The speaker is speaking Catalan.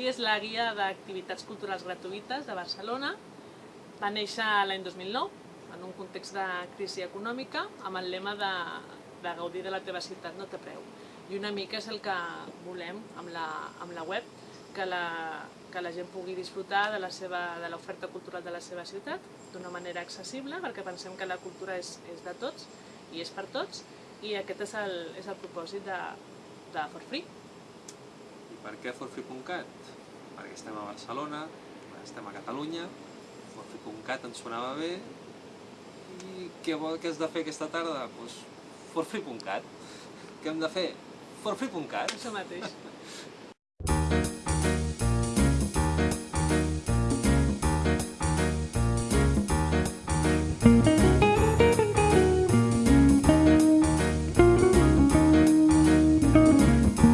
és la guia d'activitats culturals gratuïtes de Barcelona. Va néixer l'any 2009, en un context de crisi econòmica, amb el lema de, de gaudir de la teva ciutat no té preu. I una mica és el que volem amb la, amb la web, que la, que la gent pugui disfrutar de la seva- de l'oferta cultural de la seva ciutat d'una manera accessible, perquè pensem que la cultura és, és de tots i és per tots, i aquest és el, és el propòsit de, de For Free. Per què forfree.cat? Perquè estem a Barcelona, estem a Catalunya, forfree.cat ens sonava bé, i què, vol, què has de fer aquesta tarda? Doncs pues, forfree.cat. Què hem de fer? Forfree.cat. Això mateix.